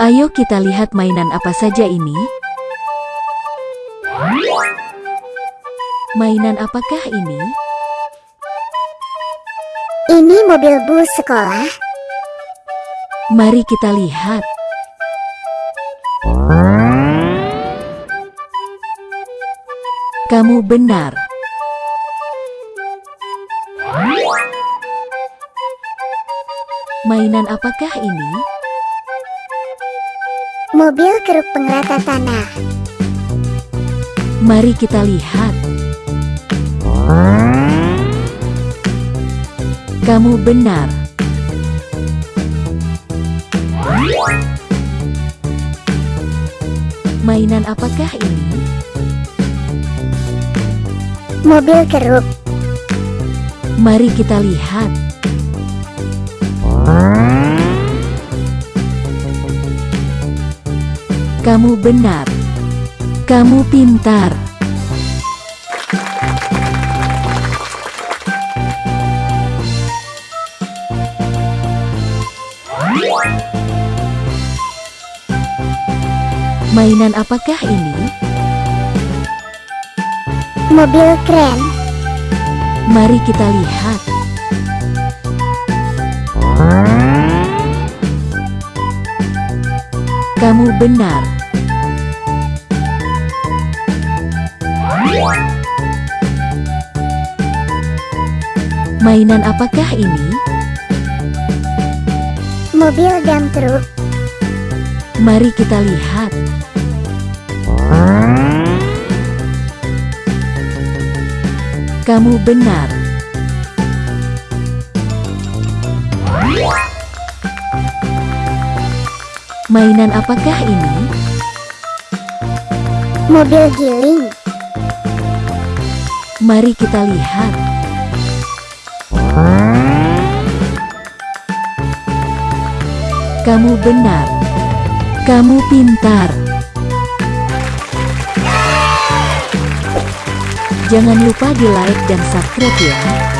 Ayo kita lihat mainan apa saja ini. Mainan apakah ini? Ini mobil bus sekolah. Mari kita lihat. Kamu benar. Mainan apakah ini? Mobil keruk pengerata tanah. Mari kita lihat. Kamu benar. Mainan apakah ini? Mobil keruk. Mari kita lihat. Kamu benar. Kamu pintar. Mainan apakah ini? Mobil kren. Mari kita lihat. Kamu benar. Mainan apakah ini? Mobil dam truk. Mari kita lihat. Kamu benar. Mainan apakah ini? Mobil giling. Mari kita lihat. Kamu benar. Kamu pintar. Jangan lupa di like dan subscribe ya.